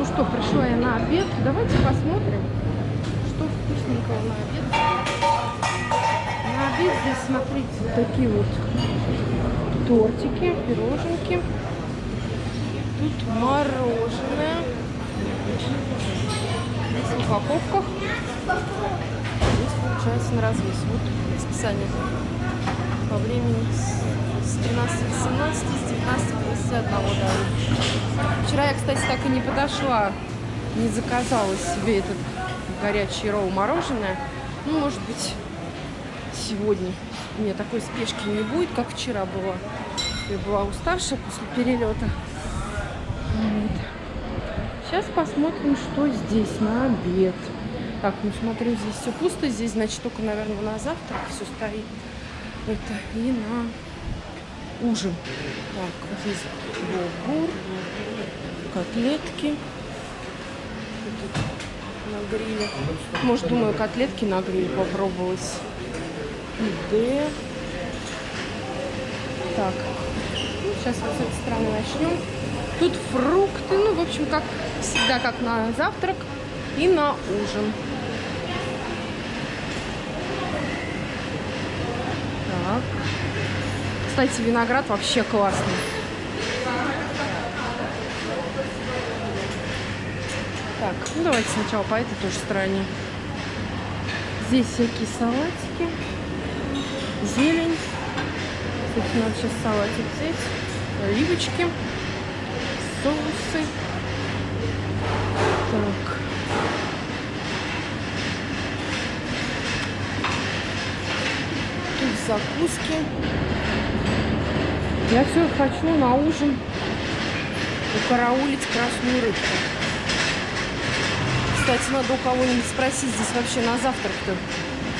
Ну что, пришла я на обед. Давайте посмотрим, что вкусненького на обед. На обед здесь, смотрите, вот такие вот тортики, пироженки. Тут мороженое. Здесь в упаковках. Здесь получается на развес. Вот расписание по времени с 13.18, с 19.51 дали. Вчера я, кстати, так и не подошла, не заказала себе этот горячий роу мороженое. Ну, может быть, сегодня у меня такой спешки не будет, как вчера было. Я была уставшая после перелета. Вот. Сейчас посмотрим, что здесь на обед. Так, ну смотрю, здесь все пусто. Здесь, значит, только, наверное, на завтрак все стоит. Это и на ужин. Так, здесь булгур, котлетки. На гриле. Может, думаю, котлетки на гриле попробовать. Пиде. Так, ну, сейчас вот с этой стороны начнем. Тут фрукты, ну, в общем, как всегда, как на завтрак и на ужин. Так. Кстати, виноград вообще классный. Так, ну давайте сначала по этой тоже стороне. Здесь всякие салатики, зелень. Кстати, надо сейчас салатик взять. Оливочки, соусы. Так. Тут закуски. Я все хочу на ужин укараулить красную рыбку. Кстати, надо у кого-нибудь спросить, здесь вообще на завтрак-то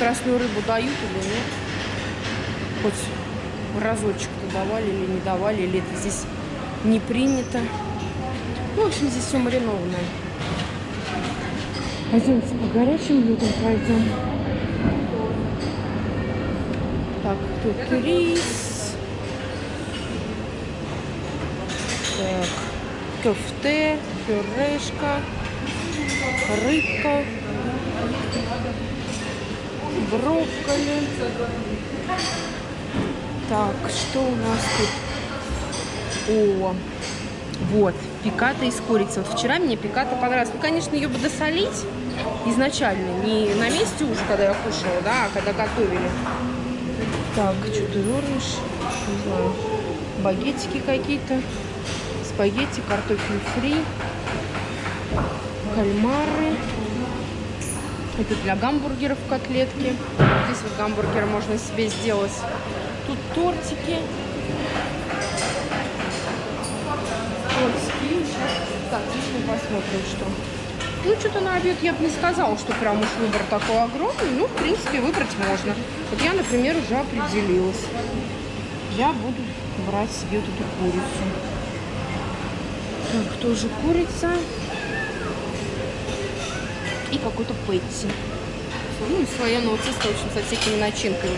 красную рыбу дают или нет? Хоть разочек-то давали или не давали, или это здесь не принято. Ну, в общем, здесь все маринованное. Пойдемте по горячим блюдам пройдем. Так, тут рис. Так, кофте, пюрешка, рыбка, брокколи. Так, что у нас тут? О, вот, пиката из курицы. Вот вчера мне пиката понравилась. Ну, конечно, ее бы досолить изначально, не на месте уже, когда я кушала, да, а когда готовили. Так, что-то вернешь, не знаю, багетики какие-то, спагетти, картофель фри, кальмары. Это для гамбургеров котлетки. Здесь вот гамбургер можно себе сделать. Тут тортики. Тортики. Так, здесь мы посмотрим, что. Ну, что-то на обед я бы не сказала, что прям уж выбор такой огромный. Ну, в принципе, выбрать можно. Вот я, например, уже определилась. Я буду брать себе вот эту курицу. Так, тоже курица. И какой-то пэтти. Ну, и слоеного теста, в общем, со всякими начинками.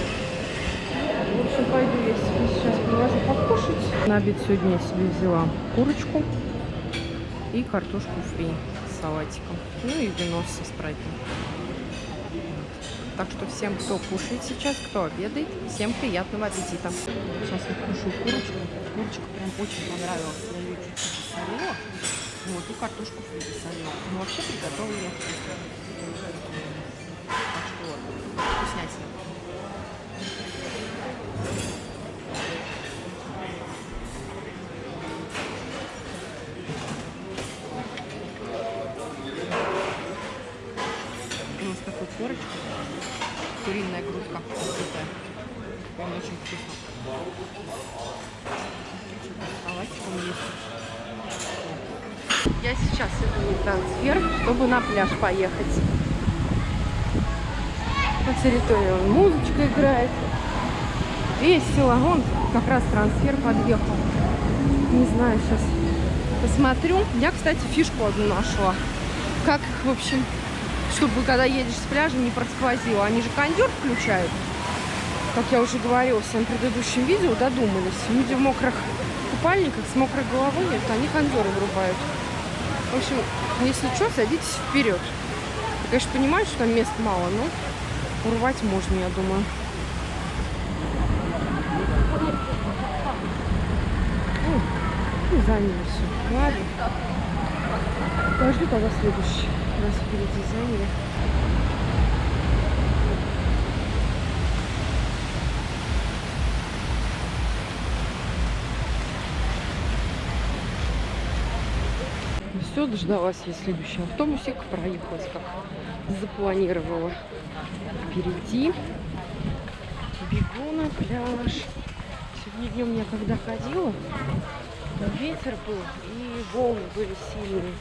В общем, пойду я себе сейчас положу покушать. На обед сегодня я себе взяла курочку и картошку фри с салатиком. Ну и вино со спрайтом. Так что всем, кто кушает сейчас, кто обедает, всем приятного аппетита. Сейчас я кушаю курочку. Курочка прям очень понравилась. Посолила. Вот, и картошку фри посолила. Ну, вообще вкусно. Так что вкуснятина. Вот такой корочка. Куриная грудка. Прям очень вкусно. Салатиком есть. Я сейчас иду на трансфер, чтобы на пляж поехать. По территории музычка играет. Весело. Вон как раз трансфер подъехал. Не знаю, сейчас посмотрю. Я, кстати, фишку одну нашла. Как, в общем, чтобы когда едешь с пляжа не просквозило. Они же кондер включают. Как я уже говорила в своем предыдущем видео, додумались. Люди в мокрых купальниках с мокрой головой, это они кондеры врубают. В общем, если что, садитесь вперед. Я, конечно, понимаю, что там мест мало, но урвать можно, я думаю. Ну, заняли все. Ладно. Подожду тогда следующий. Нас впереди заняли. Все, дождалась я следующий автобусик, проехалась как запланировала. Впереди бегу на пляж. Сегодня днем я когда ходила, ветер был и волны были сильные.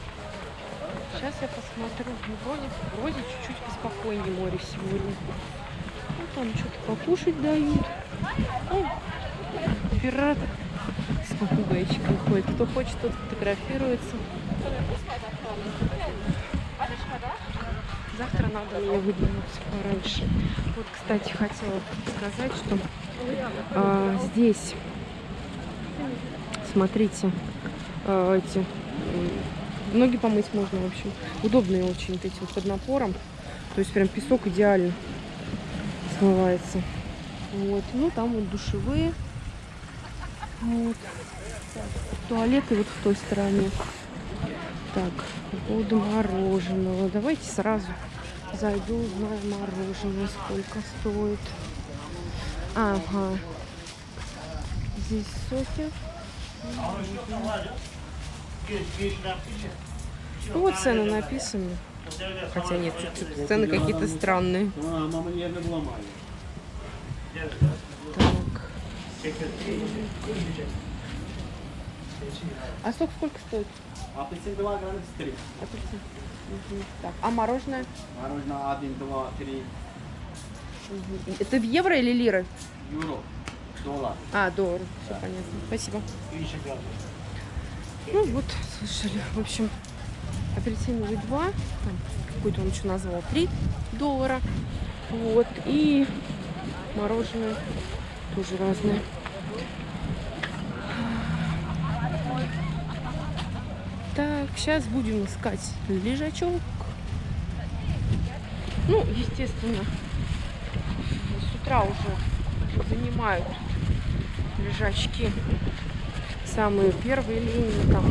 Сейчас я посмотрю, ну, вроде, вроде чуть-чуть поспокойнее море сегодня. Ну, там что-то покушать дают. Ну, пират с попугайчиком ходит. Кто хочет, тот фотографируется. Завтра надо мне выдвинуться пораньше. Вот, кстати, хотела сказать, что а, здесь, смотрите, а, эти ноги помыть можно, в общем. Удобные очень вот эти под напором. То есть прям песок идеально смывается. Вот. Ну, там вот душевые. Вот. Туалеты вот в той стороне. Так, по поводу мороженого. Давайте сразу зайду, узнаю мороженое, сколько стоит. Ага. Здесь соки. Вот цены написаны. Хотя нет, цены какие-то странные. Так. А сок сколько стоит? Апельсин 2 грамма 3. Апельсин. Мгм. Так, а мороженое? Мороженое 1, 2, 3 Мгм. Это в евро или лиры? евро. Доллар. А, доллар. Все понятно. Спасибо. Ну вот, слышали. В общем, апельсиновый 2, там какой-то он еще назвал 3 доллара. Вот, и мороженое тоже разное. Так, сейчас будем искать лежачок. Ну, естественно, с утра уже занимают лежачки самые первые линии, там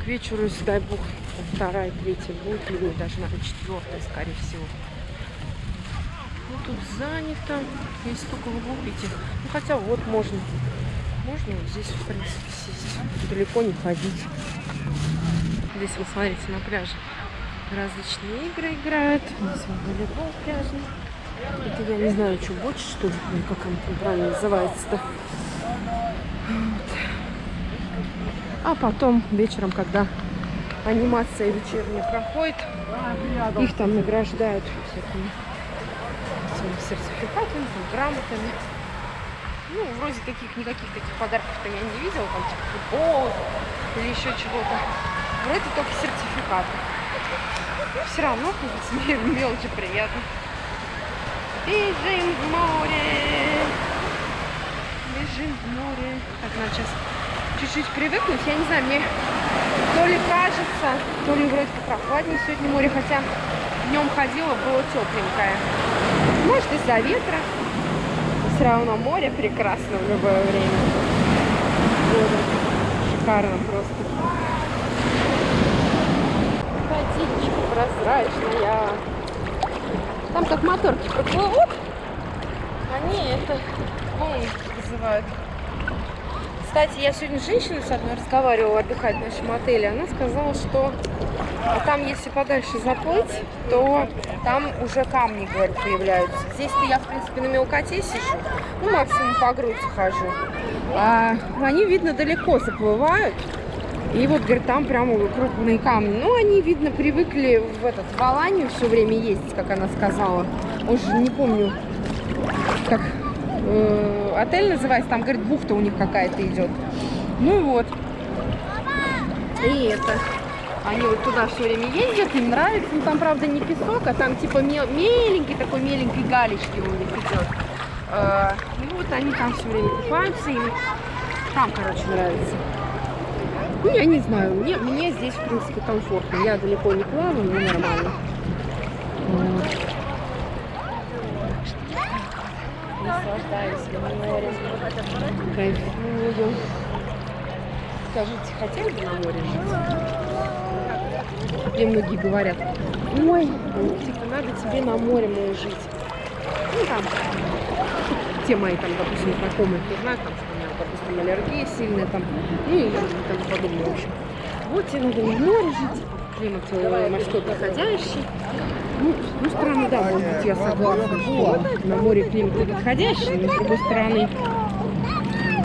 к вечеру, если дай бог, вторая, третья будет линия, даже, наверное, четвертая, скорее всего. Ну, тут занято, есть только в углу идти. Ну, хотя вот можно, можно вот здесь, в принципе, сесть, далеко не ходить. Здесь, вы смотрите, на пляже различные игры играют. Здесь вот волейбол пляжный. Это я не знаю, что больше, что ли, как он правильно называется-то. Вот. А потом вечером, когда анимация вечерняя проходит, их там награждают всякими сертификатами, там, грамотами. Ну, вроде таких, никаких таких подарков-то я не видела, там типа футбол или еще чего-то. Вроде только сертификаты. Все равно мелочи приятно. Бежим в море. Бежим в море. Так, надо сейчас чуть-чуть привыкнуть. Я не знаю, мне то ли кажется, то ли вроде как прохладнее сегодня море, хотя днем ходила, было тепленькое. Может из-за ветра. Все равно море прекрасно в любое время. Года. Шикарно просто. Водичка прозрачная. Там как моторки проплывут. Они это волны вызывают. Кстати, я сегодня с женщиной с одной разговаривала, отдыхать в нашем отеле. Она сказала, что там, если подальше заплыть, то там уже камни, говорит, появляются. Здесь-то я, в принципе, на мелкоте сижу. Ну, максимум по грудь хожу. А они, видно, далеко заплывают. И вот, говорит, там прямо крупные камни. Ну, они, видно, привыкли в этот в Аланию все время ездить, как она сказала. Уже не помню, как э, отель называется. Там, говорит, бухта у них какая-то идет. Ну вот. И это. Они вот туда все время ездят, им нравится. Ну, там, правда, не песок, а там типа мел меленький, такой меленький галечки у них идет. Э, и вот они там все время купаются, им там, короче, нравится. Ну, я не знаю, мне, мне здесь, в принципе, комфортно. Я далеко не плаваю, но нормально. Наслаждаюсь морем, кайфую. Скажите, хотели бы на море жить? Мне многие говорят, ой, ну, типа, надо тебе на море мол, жить. Ну, там, те мои, там, допустим, знакомые, кто знает, там, что у меня, допустим, аллергия сильная, там, ну, и тому подобное, в общем. Вот тебе надо на море жить, климат э, морской подходящий. Ну, с одной стороны, да, может быть, я согласна, что на море климат подходящий, но с другой стороны,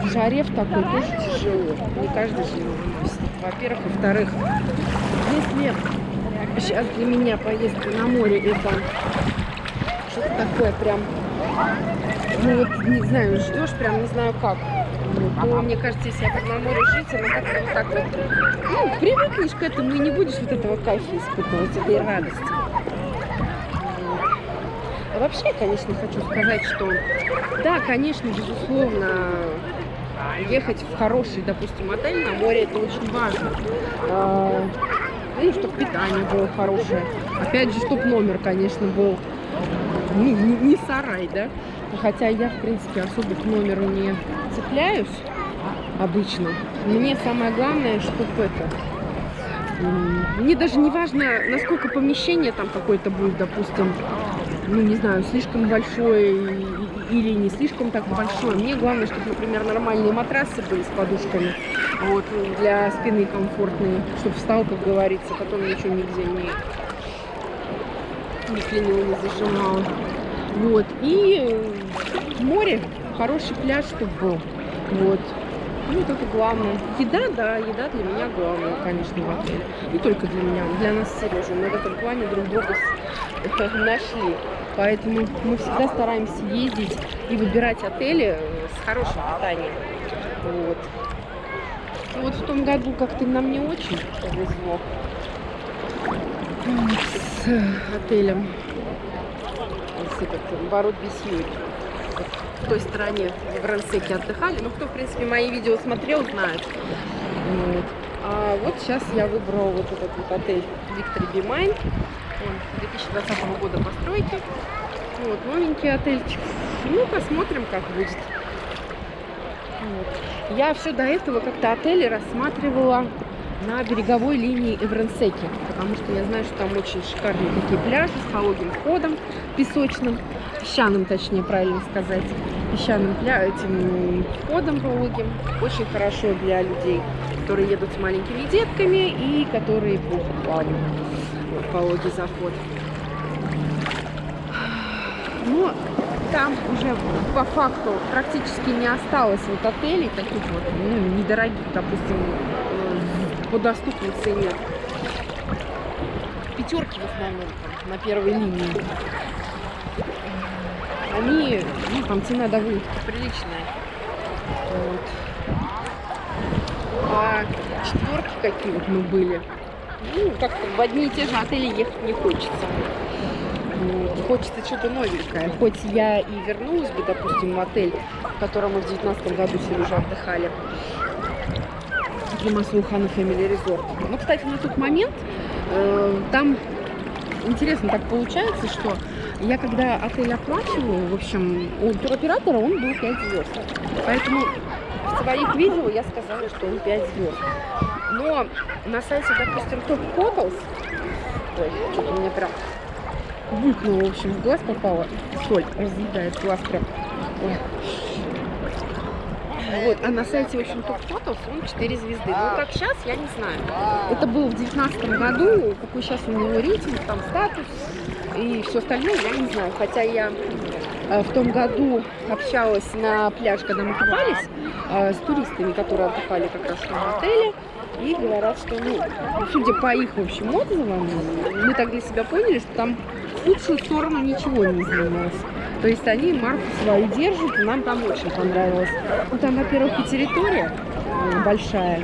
в жаре в такой тоже тяжело. Не каждый же. Во-первых. Во-вторых, если сейчас для меня поездка на море это что-то такое прям, ну вот, не знаю, ждешь прям не знаю как, ну, то мне кажется, если я буду на море жить, она как-то вот так вот, ну, привыкнешь к этому и не будешь вот этого кайфа испытывать, этой радости. А вообще, конечно, хочу сказать, что да, конечно, безусловно, ехать в хороший, допустим, отель на море, это очень важно. Ну, чтобы питание было хорошее. Опять же, чтобы номер, конечно, был не, не, не сарай, да. Хотя я, в принципе, особо к номеру не цепляюсь обычно. Мне самое главное, чтобы это... Мне даже не важно, насколько помещение там какое-то будет, допустим, ну, не знаю, слишком большое или не слишком так большое. Мне главное, чтобы, например, нормальные матрасы были с подушками, вот, для спины комфортные, чтобы встал, как говорится, потом ничего нигде не, не клинил, не зажимал. Вот, и море, хороший пляж, чтобы был, вот. Ну, вот это главное. Еда, да, еда для меня главное, конечно, в отеле. Не только для меня, для нас с Сережей. Мы в этом плане друг друга нашли. Поэтому мы всегда стараемся ездить и выбирать отели с хорошим питанием. Вот. И вот в том году как-то нам не очень повезло с отелем. С этот, ворот Бесьюри. В той стороне в Рансеке отдыхали. Ну, кто, в принципе, мои видео смотрел, знает. Вот. А вот сейчас я выбрала вот этот вот отель Be Mine. Он 2020 года постройки. Вот, новенький отельчик. Ну, посмотрим, как будет. Вот. Я все до этого как-то отели рассматривала на береговой линии Эвренсеки, потому что я знаю, что там очень шикарные такие пляжи с пологим входом песочным, песчаным, точнее, правильно сказать, песчаным пля... этим входом пологим. Очень хорошо для людей, которые едут с маленькими детками и которые плохо плавают. Пологий заход. Но там уже по факту практически не осталось вот отелей таких вот, ну, недорогих, допустим, по доступной цене. Пятерки в основном там, на первой линии. Они, ну, там цена довольно приличная. Вот. А четверки какие вот мы были, ну, как-то в одни и те же отели ехать не хочется. Вот. Хочется что-то новенькое. Хоть я и вернулась бы, допустим, в отель, в котором мы в 2019 году уже отдыхали. Примасу Хана Family Resort. Ну, кстати, на тот момент э, там интересно так получается, что я когда отель оплачиваю, в общем, у туроператора он был 5 звезд. Поэтому в своих видео я сказала, что он 5 звезд. Но на сайте, допустим, Top Hotels, ой, что-то мне прям булькнуло, в общем, в глаз попало. Соль разъедает глаз прям. Ой. Вот, а на сайте, в общем, топ фотос он 4 звезды. Ну, как сейчас, я не знаю. Это было в 2019 году, какой сейчас у него рейтинг, там статус и все остальное, я не знаю. Хотя я э, в том году общалась на пляж, когда мы купались, э, с туристами, которые отдыхали как раз в отеле. И говорят, что, ну, судя по их, в общем, отзывам, мы так для себя поняли, что там в лучшую сторону ничего не изменилось. То есть они марку свою держат, и нам там очень понравилось. Ну, там, во-первых, и территория э, большая,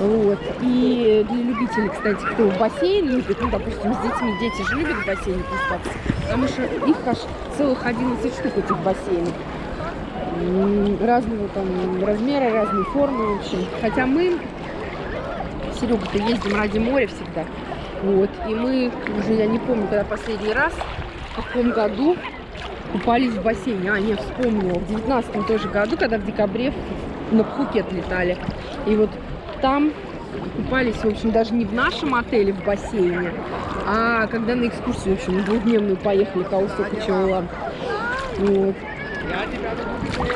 вот. И для любителей, кстати, кто в бассейн любит, ну, допустим, с детьми, дети же любят в бассейне купаться, потому что их аж целых 11 штук этих бассейнов. Разного там размера, разной формы, в общем. Хотя мы Серега-то ездим ради моря всегда. Вот. И мы уже, я не помню, когда последний раз, в каком году купались в бассейне. А, нет, вспомнила. В девятнадцатом тоже году, когда в декабре на Пхукет летали. И вот там купались, в общем, даже не в нашем отеле в бассейне, а когда на экскурсию, в общем, двухдневную поехали к Аусоку Чаулан. Вот.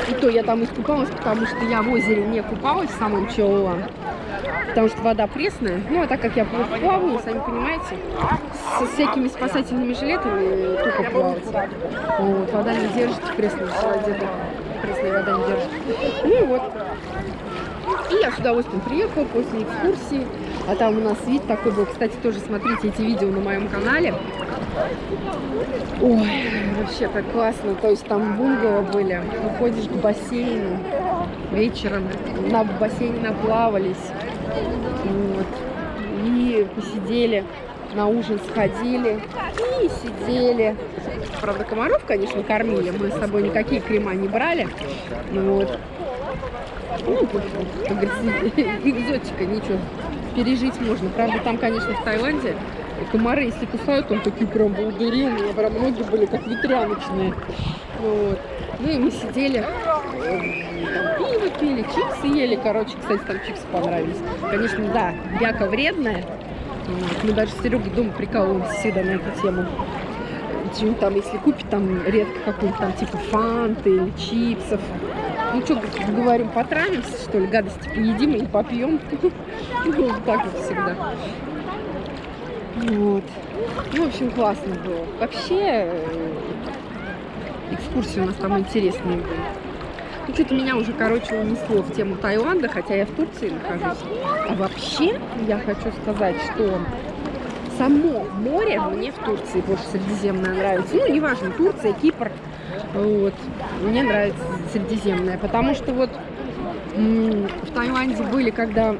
И то я там искупалась, потому что я в озере не купалась в самом Чаулан. Потому что вода пресная. Ну, а так как я плаваю, сами понимаете, со всякими спасательными жилетами только плавать. Вот, вода не держит пресной воде. Пресная вода не держит. Ну вот. И я с удовольствием приехала после экскурсии. А там у нас вид такой был. Кстати, тоже смотрите эти видео на моем канале. Ой, вообще так классно. То есть там бунгало были. Выходишь к бассейну вечером. На бассейне наплавались. Вот. И посидели, на ужин сходили и сидели. Правда, комаров, конечно, кормили. Мы с собой никакие крема не брали. Ну Вот. Ну, как говорится, экзотика, ничего, пережить можно. Правда, там, конечно, в Таиланде комары, если кусают, там такие прям волдыри, у меня прям ноги были как ветряночные. Вот. Ну и мы сидели, там пиво пили, чипсы ели, короче, кстати, там чипсы понравились. Конечно, да, бяка вредная. Мы даже с Серегой дома прикалываемся всегда на эту тему. Что-нибудь там, если купить там редко какую-нибудь там типа фанты или чипсов. Ну что, говорим, потравимся, что ли, гадости поедим или попьем. Ну, так вот всегда. Вот. Ну, в общем, классно было. Вообще, экскурсии у нас там интересные были. Ну, что-то меня уже, короче, унесло в тему Таиланда, хотя я в Турции нахожусь. А вообще, я хочу сказать, что само море мне в Турции больше Средиземное нравится. Ну, неважно, Турция, Кипр. Вот. Мне нравится Средиземное, потому что вот в Таиланде были, когда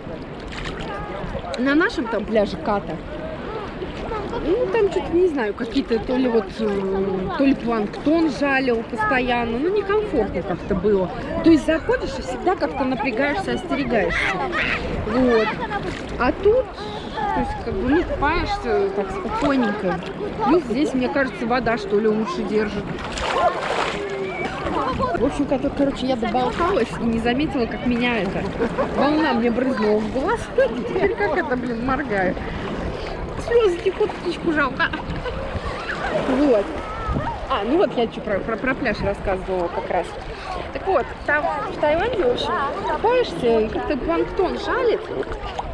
на нашем там пляже Ката, ну, там что-то, не знаю, какие-то, то ли вот, э, то ли планктон жалил постоянно, ну, некомфортно как-то было. То есть заходишь и всегда как-то напрягаешься, остерегаешься. Вот. А тут, то есть, как бы, ну, купаешься так спокойненько. Плюс здесь, мне кажется, вода, что ли, лучше держит. В общем, кор- короче, я доболталась и не заметила, как меня это волна мне брызнула в глаз. Теперь как это, блин, моргаю. Слезы текут, птичку жалко. Вот. А, ну вот я что про, про, про пляж рассказывала как раз. Так вот, там в Таиланде, в общем, купаешься, и как-то планктон жалит.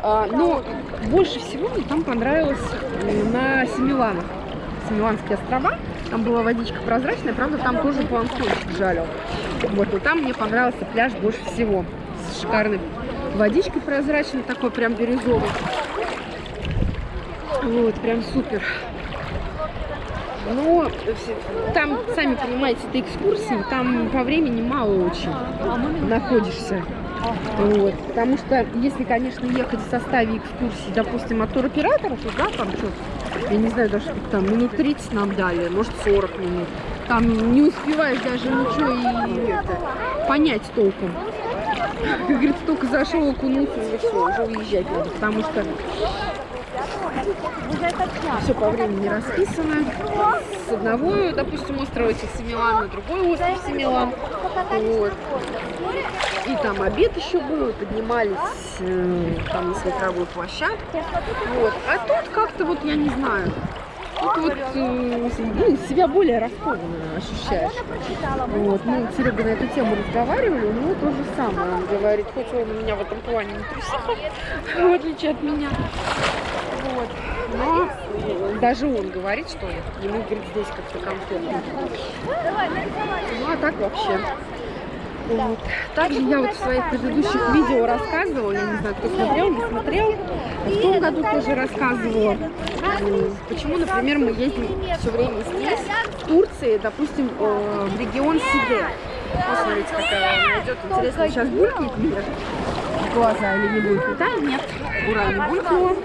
А, но больше всего мне там понравилось на Семиланах. Семиланские острова. Там была водичка прозрачная, правда, там тоже планктон жалил. Вот, и там мне понравился пляж больше всего. С шикарной водичкой прозрачной, такой прям бирюзовый. Вот, прям супер. Но все- там, сами понимаете, это экскурсии, там по времени мало очень находишься. Вот. Потому что если, конечно, ехать в составе экскурсии, допустим, от туроператора, то да, там что, я не знаю, даже там, минут 30 нам дали, может 40 минут. Там не успеваешь даже ничего и это, понять толком. Как говорится, только зашел, окунулся, и все, уже уезжать надо, потому что все по времени расписано. С одного, допустим, острова этих Семилан на другой остров Семилан. Вот. И там обед еще был, поднимались э, там на смотровую площадку. Вот. А тут как-то вот, я не знаю, тут вот э, ну, себя более раскованно ощущаешь. Вот. Мы с Серегой на эту тему разговаривали, у то же самое. Он говорит, хоть он у меня в этом плане не трусиха, в отличие от меня. Вот. Но даже он говорит, что ему, говорит, здесь как-то комфортно. Ну, а так вообще. Вот. Также я вот в своих предыдущих видео рассказывала, я не знаю, кто смотрел, не смотрел, в том году тоже рассказывала, почему, например, мы ездим все время здесь, в Турции, допустим, э, в регион Сиде. Вот смотрите, какая идет. Интересно, сейчас булькнет мне глаза или не булькнет? Да, нет. Ура, не булькнула.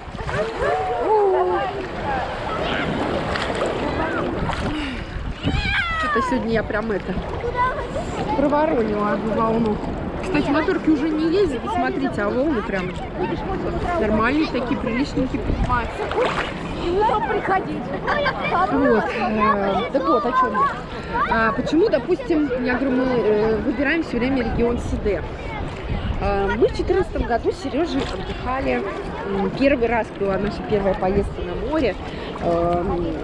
Что-то сегодня я прям это проворонила одну волну. Кстати, моторки уже не ездят, смотрите, а волны прям нормальные такие, приличненькие поднимаются. Вот. э, Так вот, о чем я. А, почему, допустим, я говорю, мы э, выбираем все время регион СД. А, Мы в 2014 году с Сережей отдыхали. Первый раз была наша первая поездка на море. эм,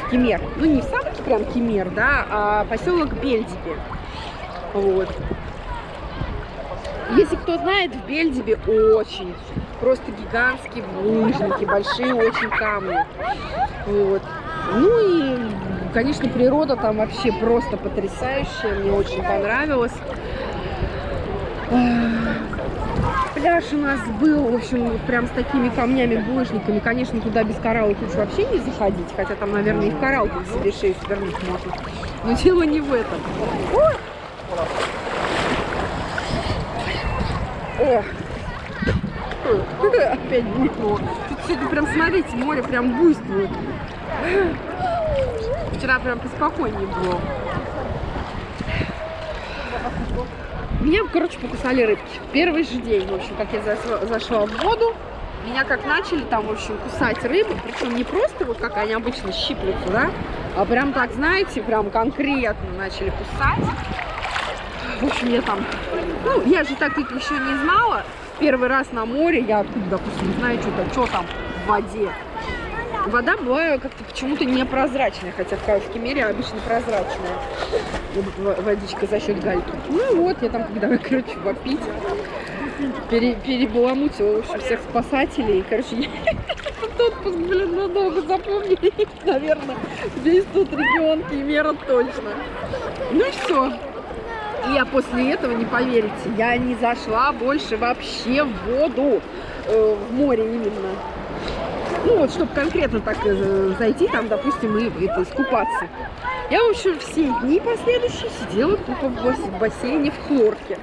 в Кемер. Ну, не в сам прям Кемер, да, а поселок Бельдиби. Вот. Если кто знает, в Бельдибе очень просто гигантские лыжники, большие очень камни. Вот. Ну и, конечно, природа там вообще просто потрясающая. Мне очень понравилось. Пляж у нас был, в общем, прям с такими камнями, булыжниками. Конечно, туда без кораллов лучше вообще не заходить, хотя там, наверное, и в кораллах себе шею свернуть можно. Но дело не в этом. О! Ой, Опять булькнуло. Тут сегодня прям, смотрите, море прям буйствует. Вчера прям поспокойнее было. Меня, короче, покусали рыбки. Первый же день, в общем, как я зашла, в воду, меня как начали там, в общем, кусать рыбы. Причем не просто вот как они обычно щиплются, да, а прям так, знаете, прям конкретно начали кусать. В общем, я там, ну, я же так их еще не знала. Первый раз на море, я откуда, допустим, не знаю, что там в воде. Вода была как-то почему-то непрозрачная, хотя в Кавовском мире обычно прозрачная водичка за счет гальки. Ну вот, я там, когда, короче, вопить, пере, перебаламутила, общем, всех спасателей. Короче, я этот отпуск, блин, надолго запомнили, наверное, весь тут регион Кемера точно. Ну и все. И я после этого, не поверите, я не зашла больше вообще в воду, э, в море именно. Ну вот, чтобы конкретно так э, зайти, там, допустим, и это, искупаться. Я, в общем, все дни последующие сидела тупо в бас- в бассейне в хлорке.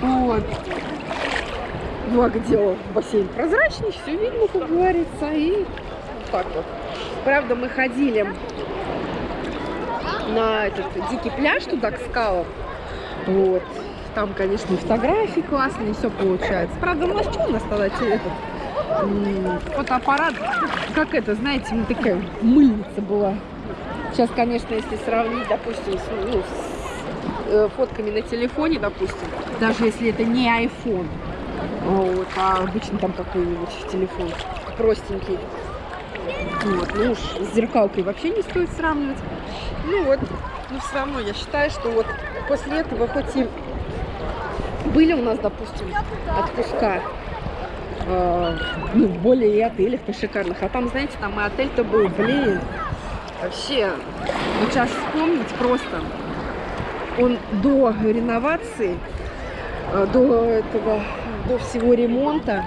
Вот. Благо дело, бассейн прозрачный, все видно, как говорится, и вот так вот. Правда, мы ходили на этот дикий пляж туда, к скалам. Вот. Там, конечно, фотографии классные, все получается. Правда, ну а что у нас тогда этот фотоаппарат, как это, знаете, ну, такая мыльница была. Сейчас, конечно, если сравнить, допустим, с, ну, с, э, фотками на телефоне, допустим, даже если это не iPhone, вот, а обычно там какой-нибудь телефон простенький, вот, ну уж с зеркалкой вообще не стоит сравнивать. Ну вот, но все равно я считаю, что вот после этого хоть и были у нас, допустим, отпуска, ну, более и отелях-то шикарных, а там, знаете, там и отель-то был, блин, вообще, вот сейчас вспомнить просто, он до реновации, э, до этого, до всего ремонта,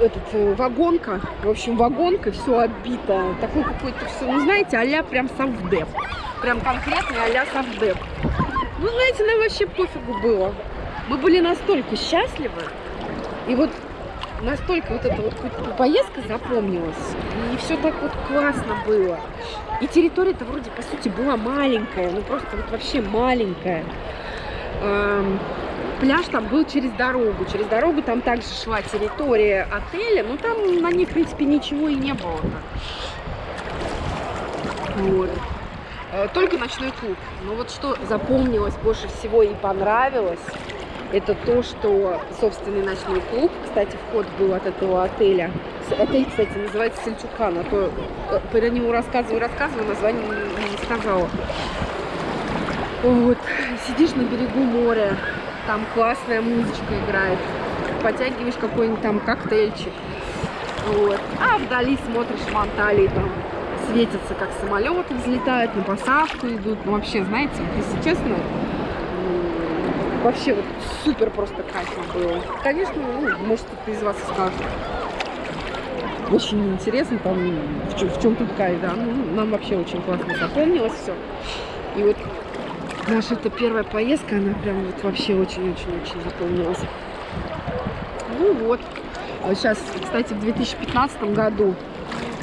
этот, э, вагонка, в общем, вагонка, все оббито, такой какой-то все, ну, знаете, а-ля прям совдеп, прям конкретный а-ля совдеп. Ну, знаете, нам вообще пофигу было. Мы были настолько счастливы, и вот настолько вот эта вот по- поездка запомнилась, и все так вот классно было. И территория-то вроде, по сути, была маленькая, ну просто вот вообще маленькая. Эм, Пляж там был через дорогу. Через дорогу там также шла территория отеля, но там на ней, в принципе, ничего и не было. Вот. Э, Только ночной клуб. Но вот что запомнилось больше всего и понравилось, это то, что собственный ночной клуб, кстати, вход был от этого отеля. Отель, кстати, называется Сельчукан, а то э, про него рассказываю, рассказываю, название не, не сказала. Вот, сидишь на берегу моря, там классная музычка играет, потягиваешь какой-нибудь там коктейльчик, вот. А вдали смотришь в Анталии, там светятся, как самолеты взлетают, на посадку идут. Ну, вообще, знаете, если честно, вообще вот супер просто кайфно было. Конечно, ну, может, кто-то из вас скажет. Очень интересно, там, в чем, в чем тут кайф, да. Ну, нам вообще очень классно запомнилось все. И вот наша эта первая поездка, она прям вот вообще очень-очень-очень запомнилась. Ну вот. Сейчас, кстати, в 2015 году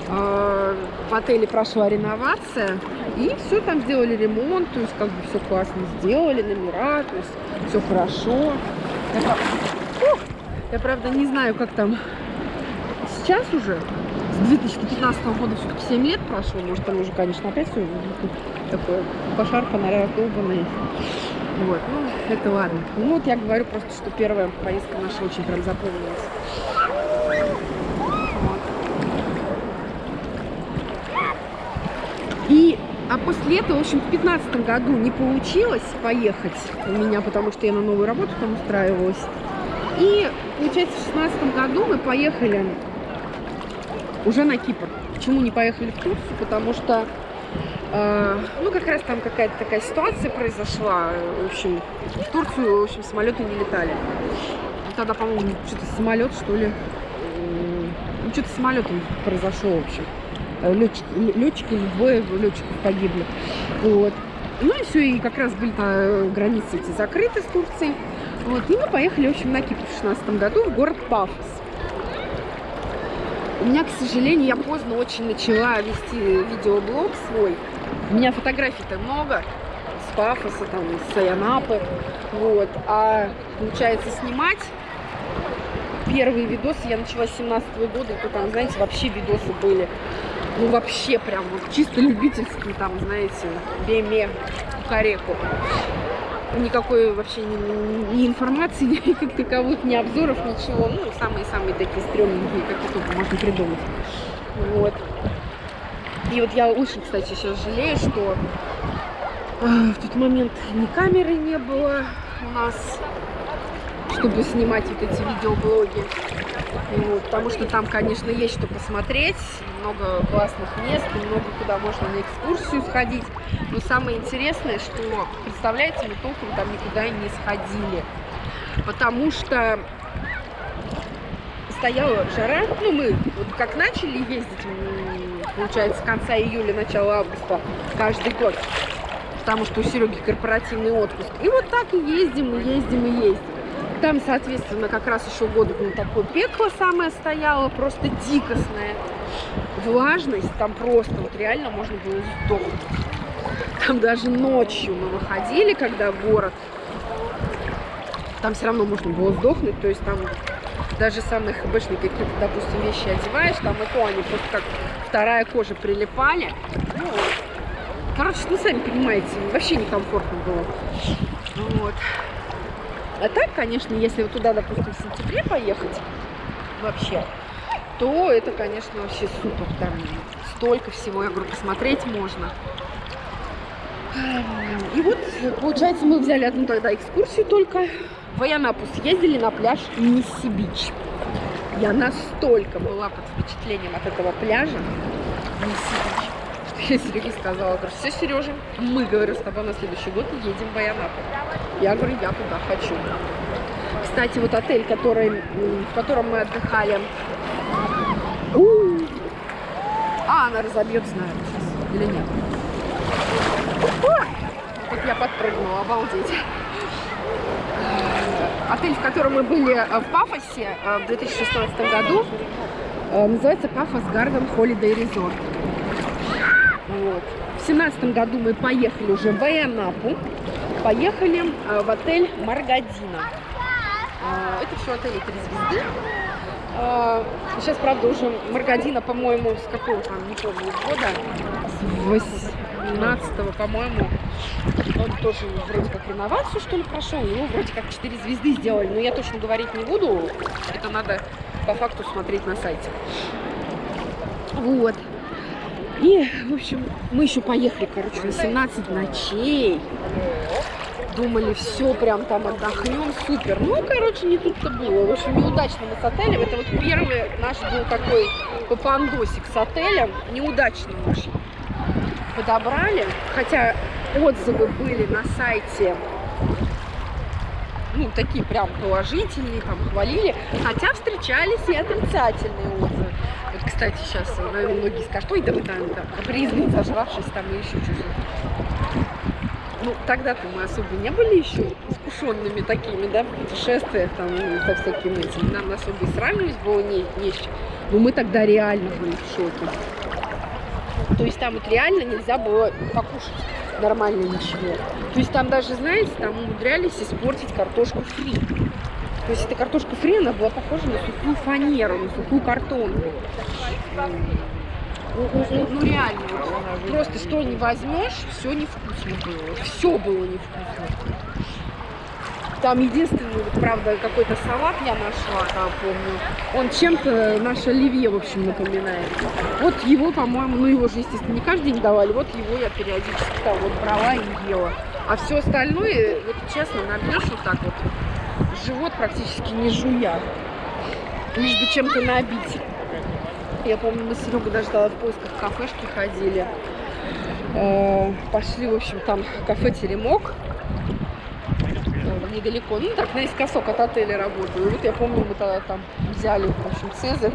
В отеле прошла реновация, и все там сделали ремонт, то есть как бы все классно сделали, номера, то есть все хорошо. Я, прав- Ух! Я, правда, не знаю, как там сейчас уже, с 2015 года все-таки 7 лет прошло, может там уже, конечно, опять все такое пошарпанное, раздолбанное. Вот, ну, это ладно. Ну, вот я говорю просто, что первая поездка наша очень прям запомнилась. Вот. И, а после этого, в общем, в 2015 году не получилось поехать у меня, потому что я на новую работу там устраивалась. И, получается, в 2016 году мы поехали уже на Кипр. Почему не поехали в Турцию? Потому что, э, ну, как раз там какая-то такая ситуация произошла. В общем, в Турцию, в общем, самолеты не летали. Тогда, по-моему, что-то самолет, что ли, ну, что-то с самолетом произошло, в общем. Э, Летчик, летчики, или двое летчиков погибли. Вот. Ну и все, и как раз были э, границы эти закрыты с Турцией. Вот, и мы поехали, в общем, на Кипр в 2016 году в город Пафос. У меня, к сожалению, я поздно очень начала вести видеоблог свой. У меня фотографий-то много с Пафоса, там, с Аянапы. Вот. А получается снимать первые видосы я начала с 17 года, и то там, знаете, вообще видосы были. Ну, вообще прям вот чисто любительские, там, знаете, беме, кукареку. Никакой вообще ни, ни информации, ни как таковых, ни обзоров, ничего. Ну, самые-самые такие стрёмненькие, какие только можно придумать. Вот. И вот я очень, кстати, сейчас жалею, что э, в тот момент ни камеры не было у нас, чтобы снимать вот эти видеоблоги. Вот, потому что там, конечно, есть что посмотреть, много классных мест, много куда можно на экскурсию сходить. Но самое интересное, что, представляете, мы толком там никуда и не сходили. Потому что стояла жара, ну мы вот как начали ездить, получается, с конца июля, начала августа каждый год, потому что у Сереги корпоративный отпуск. И вот так и ездим, и ездим, и ездим. Там, соответственно, как раз еще года ну, такое пекло самое стояло, просто дикостное. Влажность там просто, вот реально можно было сдохнуть. Там даже ночью мы выходили, когда город, там все равно можно было сдохнуть, то есть там даже самые хбшные какие-то, допустим, вещи одеваешь, там и то они просто как вторая кожа прилипали. Ну, короче, ну, сами понимаете, вообще некомфортно было. Вот. А так, конечно, если вот туда, допустим, в сентябре поехать вообще, то это, конечно, вообще супер. Там столько всего, я говорю, посмотреть можно. И вот, получается, мы взяли одну тогда экскурсию только. В Аянапу съездили на пляж Мисси-Бич. Я настолько была под впечатлением от этого пляжа Мисси-Бич, что я Сереге сказала, говорю, все, Сережа, мы, говорю, с тобой на следующий год едем в Аянапу. Я говорю, я туда хочу. Кстати, вот отель, который, в котором мы отдыхали. У! А, она разобьется, наверное, сейчас. Или нет? Вот я подпрыгнула, обалдеть. Отель, в котором мы были э, в Пафосе э, в 2016 году, э, называется Пафос Гарден Holiday Resort. Вот. В 2017 году мы поехали уже в Айанапу, поехали э, в отель Маргадина. Э, Это все отели три звезды. Э, Сейчас, правда, уже Маргадина, по-моему, с какого там, не помню, года, с 18 по-моему, он тоже вроде как реновацию, что ли, прошел, его вроде как 4 звезды сделали, но я точно говорить не буду, это надо по факту смотреть на сайте. Вот. И, в общем, мы еще поехали, короче, на 17 ночей. Думали, все, прям там отдохнем, супер. Ну, короче, не тут-то было. В общем, неудачно мы с отелем. Это вот первый наш был такой попандосик с отелем. Неудачно очень подобрали. Хотя отзывы были на сайте ну, такие прям положительные, там, хвалили. Хотя встречались и отрицательные отзывы. Кстати, сейчас, наверное, многие скажут, ой, да вы там, там капризные, зажравшись там и еще что-то. Ну, тогда-то мы особо не были еще искушенными такими, да, в путешествиях, там, ну, со всякими этими. Нам особо и сравнивать было не, не с чем. Но мы тогда реально были в шоке. То есть там вот реально нельзя было покушать нормально ничего. То есть там даже, знаете, там умудрялись испортить картошку фри. То есть эта картошка фри, она была похожа на сухую фанеру, на сухую картонку. Ну, ну, ну, ну, реально, просто что не возьмешь, все невкусно было. Все было невкусно. Там единственный, правда, какой-то салат я нашла, там, помню. Он чем-то наше оливье, в общем, напоминает. Вот его, по-моему, ну его же, естественно, не каждый день давали. Вот его я периодически там вот брала и ела. А все остальное, вот честно, набьешь вот так вот, живот практически не жуя. Лишь бы чем-то набить. Я помню, мы с Серегой даже в поисках кафешки ходили. Э, Пошли, в общем, там кафе «Теремок». Э, Недалеко, ну так, наискосок от отеля работаю. Вот я помню, мы тогда там взяли, в общем, Цезарь.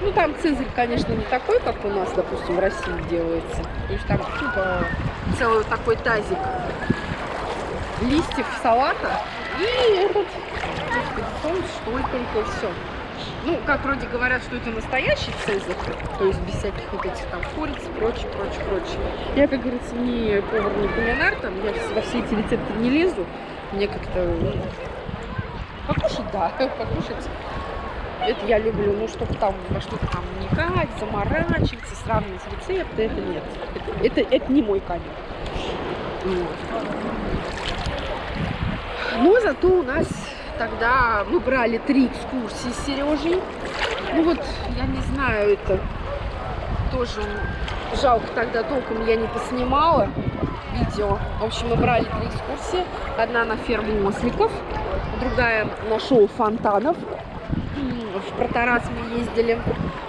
Ну, там Цезарь, конечно, не такой, как у нас, допустим, в России делается. То есть там типа целый такой тазик листьев салата и этот, соль только и все. Ну, как вроде говорят, что это настоящий цезарь, то есть без всяких вот этих там куриц, прочее, прочее, прочее. Я, как говорится, не повар, не кулинар, там, я во все эти рецепты не лезу. Мне как-то ну, покушать, да, покушать. Это я люблю, ну, чтобы там во что-то там вникать, заморачиваться, сравнивать рецепты, это нет. Это, это, это не мой камень. Вот. Но зато у нас тогда мы брали три экскурсии с Сережей. Ну вот, я не знаю, это тоже жалко тогда толком я не поснимала видео. В общем, мы брали три экскурсии. Одна на ферму осликов, другая на шоу фонтанов. В Протарас мы ездили,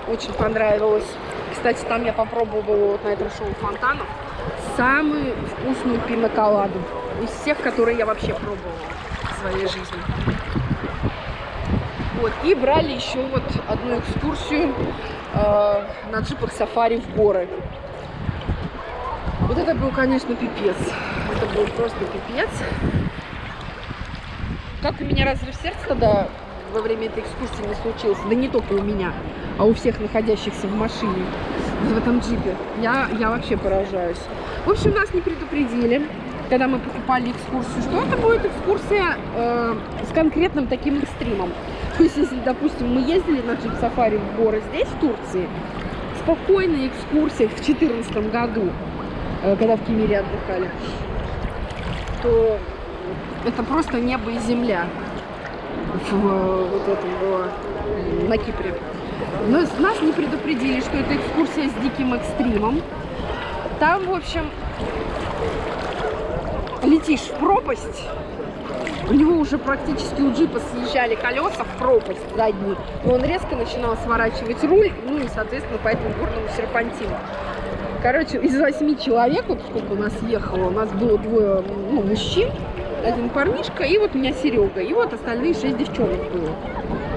очень понравилось. Кстати, там я попробовала вот на этом шоу фонтанов самую вкусную пиноколаду из всех, которые я вообще пробовала своей жизни. Вот. И брали еще вот одну экскурсию э, на джипах сафари в горы. Вот это был, конечно, пипец. Это был просто пипец. Как у меня разрыв сердца тогда во время этой экскурсии не случился. Да не только у меня, а у всех находящихся в машине, в этом джипе. Я, я вообще поражаюсь. В общем, нас не предупредили когда мы покупали экскурсию, что это будет экскурсия э, с конкретным таким экстримом. То есть, если, допустим, мы ездили на джип-сафари в горы здесь, в Турции, спокойная экскурсия в 2014 году, э, когда в Кемере отдыхали, то это просто небо и земля в, вот этом было на Кипре. Но нас не предупредили, что это экскурсия с диким экстримом. Там, в общем, летишь в пропасть, у него уже практически у джипа съезжали колеса в пропасть задние, и он резко начинал сворачивать руль, ну и, соответственно, по этому горному серпантину. Короче, из восьми человек, вот сколько у нас ехало, у нас было двое ну, мужчин, один парнишка, и вот у меня Серега, и вот остальные шесть девчонок было.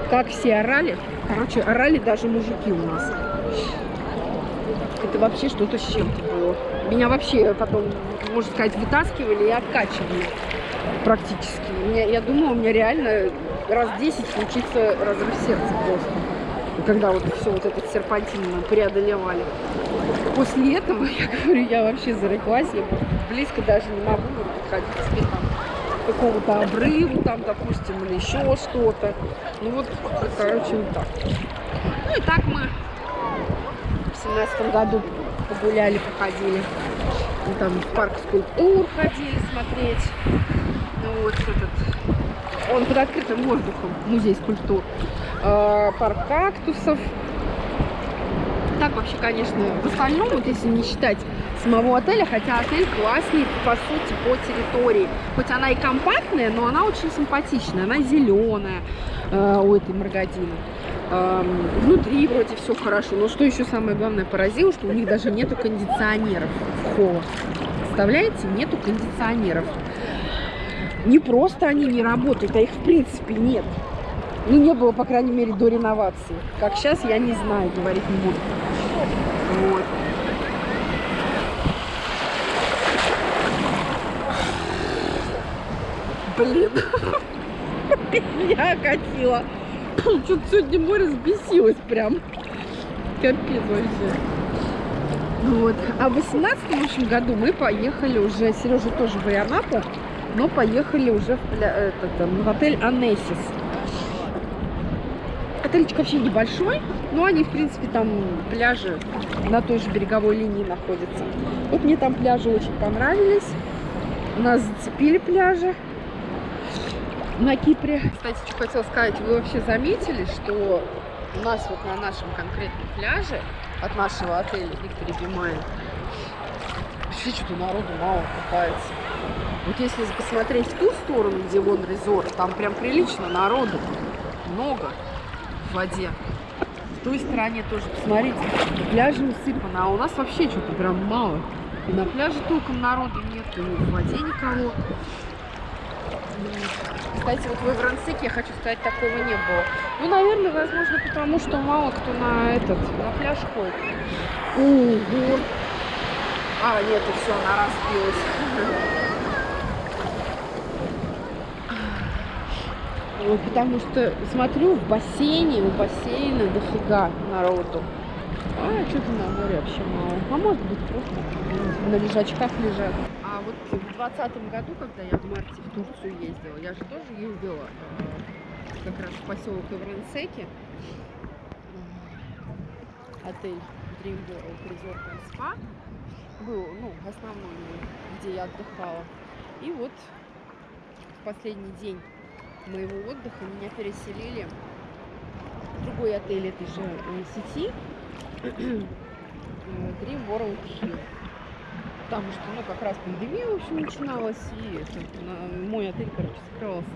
Как все орали, короче, орали даже мужики у нас. Это вообще что-то с чем-то было. Меня вообще потом, можно сказать, вытаскивали и откачивали практически. Меня, я думала, у меня реально раз 10 случится разрыв сердца просто. Когда вот все вот этот серпантин мы преодолевали. После этого, я говорю, я вообще зареклась, я близко даже не могу подходить к какому-то обрыву, там, допустим, или еще что-то. Ну вот, короче, вот так. Ну и так мы в семнадцатом году погуляли, походили. Там в парк скульптур ходили смотреть. Ну вот этот, он под открытым воздухом, музей скульптур. Э, парк кактусов. Так вообще, конечно, в остальном, вот если не считать самого отеля, хотя отель классный, по сути, по территории. Хоть она и компактная, но она очень симпатичная, она зеленая э, у этой Маргадины. Внутри вроде все хорошо, но что еще самое главное поразило, что у них даже нету кондиционеров холлах. Представляете, нету кондиционеров. Не просто они не работают, а их в принципе нет. Ну, не было, по крайней мере, до реновации. Как сейчас, я не знаю, говорить не буду. Вот. Блин, меня окатило. Что-то сегодня море взбесилось прям. Капец вообще. Вот. А в 18 в общем, году мы поехали уже, Сережа тоже в Ионапу, но поехали уже в, этот, в отель Анессис. Отельчик вообще небольшой, но они, в принципе, там пляжи на той же береговой линии находятся. Вот мне там пляжи очень понравились. Нас зацепили пляжи на Кипре. Кстати, что хотела сказать, вы вообще заметили, что у нас вот на нашем конкретном пляже от нашего отеля Victory Be Mine вообще что-то народу мало купается. Вот если посмотреть в ту сторону, где вон resort, там прям прилично народу. Много в воде. В той стороне тоже, посмотрите, пляжи усыпаны, а у нас вообще что-то прям мало. И на пляже толком народу нет, и в воде никого. Кстати, вот в Иврансеке, я хочу сказать, такого не было. Ну, наверное, возможно, потому что мало кто на этот, на пляж ходит. Ого! А, нет, и все, она разбилась. Вот, потому что смотрю в бассейне, у бассейна дофига народу. А что-то на море вообще мало. А может быть просто на лежачках лежат. А вот в двадцатом году, когда я в марте в Турцию ездила, я же тоже ездила э, как раз в поселок Ивренсеки. Отель Dream World Resort and Spa был, ну, основной, где я отдыхала. И вот в последний день моего отдыха меня переселили в другой отель этой же э, сети э, Dream World Hill. Потому что, ну, как раз пандемия, в общем, начиналась, и мой отель, короче, закрывался.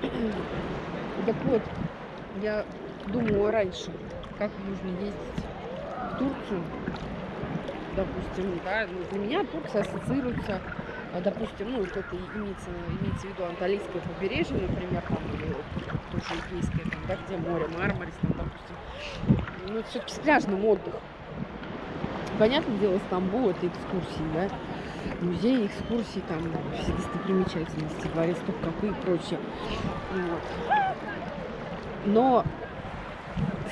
Так вот, я думала раньше, как нужно ездить в Турцию, допустим, да, ну, для меня Турция ассоциируется, а, допустим, ну, вот это имеется, имеется в виду Анталийское побережье, например, там, или тоже Эгейское, там, да, где море, Мармарис, там, допустим, ну, все-таки с пляжным отдыхом. Понятное дело, Стамбул это экскурсии, да, музеи, экскурсии, там, все достопримечательности, дворец Топкапы и прочее. Вот. Но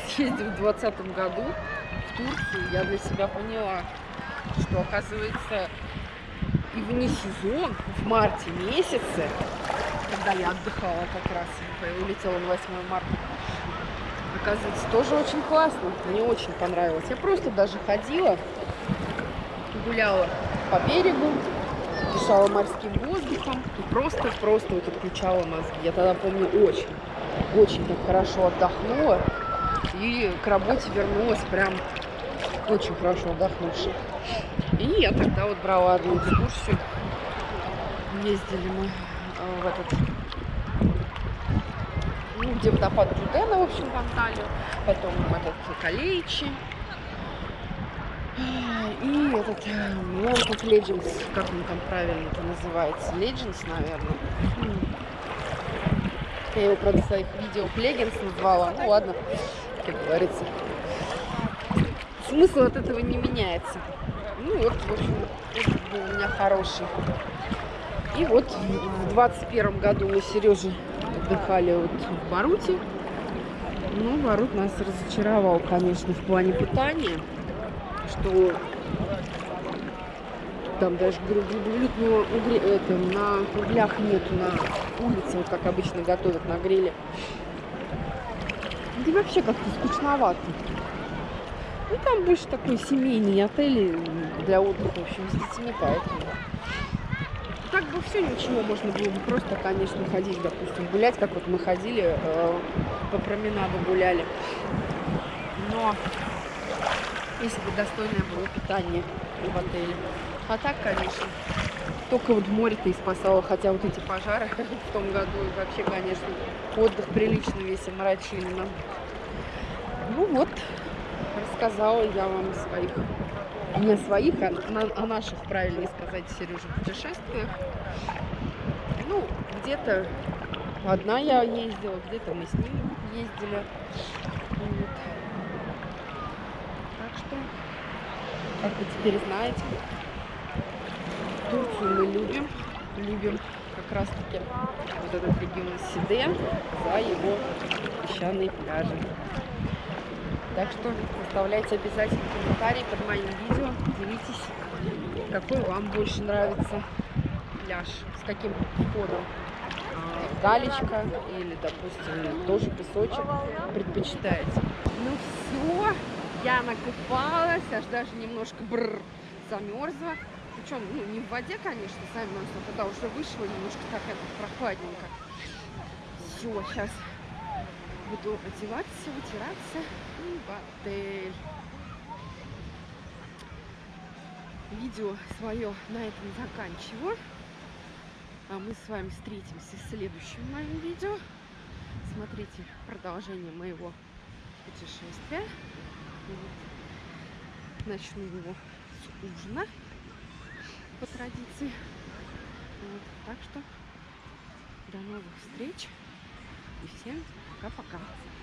съездив в 2020 году в Турцию, я для себя поняла, что, оказывается, и вне сезон, в марте месяце, когда я отдыхала как раз, и улетела на 8 марта, оказывается, тоже очень классно. Мне очень понравилось. Я просто даже ходила, гуляла по берегу, дышала морским воздухом и просто-просто вот отключала мозги. Я тогда помню очень, очень так хорошо отдохнула и к работе вернулась прям очень хорошо отдохнувшей. И я тогда вот брала одну экскурсию. Ездили мы э, в этот где водопад Джудена, в общем, в Анталию, потом этот Калейчи, и этот э, Land of Legends, как он там правильно это называется, Legends, наверное. Я его, правда, в своих видео Legends назвала, ну ладно, как говорится. Смысл от этого не меняется. Ну вот, в общем, был у меня хороший. И вот в 21 году мы с Сережей отдыхали вот в Баруте. Ну, Барут нас разочаровал, конечно, в плане питания, что там даже говорю, глютного угре, это, на углях нету на улице, вот как обычно готовят на гриле. Да вообще как-то скучновато. Ну, там больше такой семейный отель для отдыха, в общем, с детьми, поэтому. Бы все ничего, можно было бы просто, конечно, ходить, допустим, гулять, как вот мы ходили, э, по променаду гуляли. Но если бы достойное было питание в отеле. А так, конечно, только вот море-то и спасало, хотя вот эти пожары в том году и вообще, конечно, отдых прилично весь омрачили нам. Ну вот, рассказала я вам своих, не своих, а на- о наших, правильнее сказать, Сережа, путешествиях. Ну, где-то одна я ездила, где-то мы с ним ездили. Вот. Так что, как вы теперь знаете, Турцию мы любим, любим как раз таки вот этот регион Сиде за его песчаные пляжи. Так что оставляйте обязательно комментарии под моим видео. Делитесь, какой вам больше нравится пляж, с каким входом. А, Галечка или, допустим, тоже песочек предпочитаете. Ну все, я накупалась, аж даже немножко бррр, замерзла. Причем, ну, не в воде, конечно, замерзла, когда уже вышла, немножко так это прохладненько. Все, сейчас буду одеваться, вытираться и в отель. Видео свое на этом заканчиваю. А мы с вами встретимся в следующем моем видео. Смотрите продолжение моего путешествия. Вот. Начну его с ужина по традиции. Вот. Так что до новых встреч и всем cá pra cá.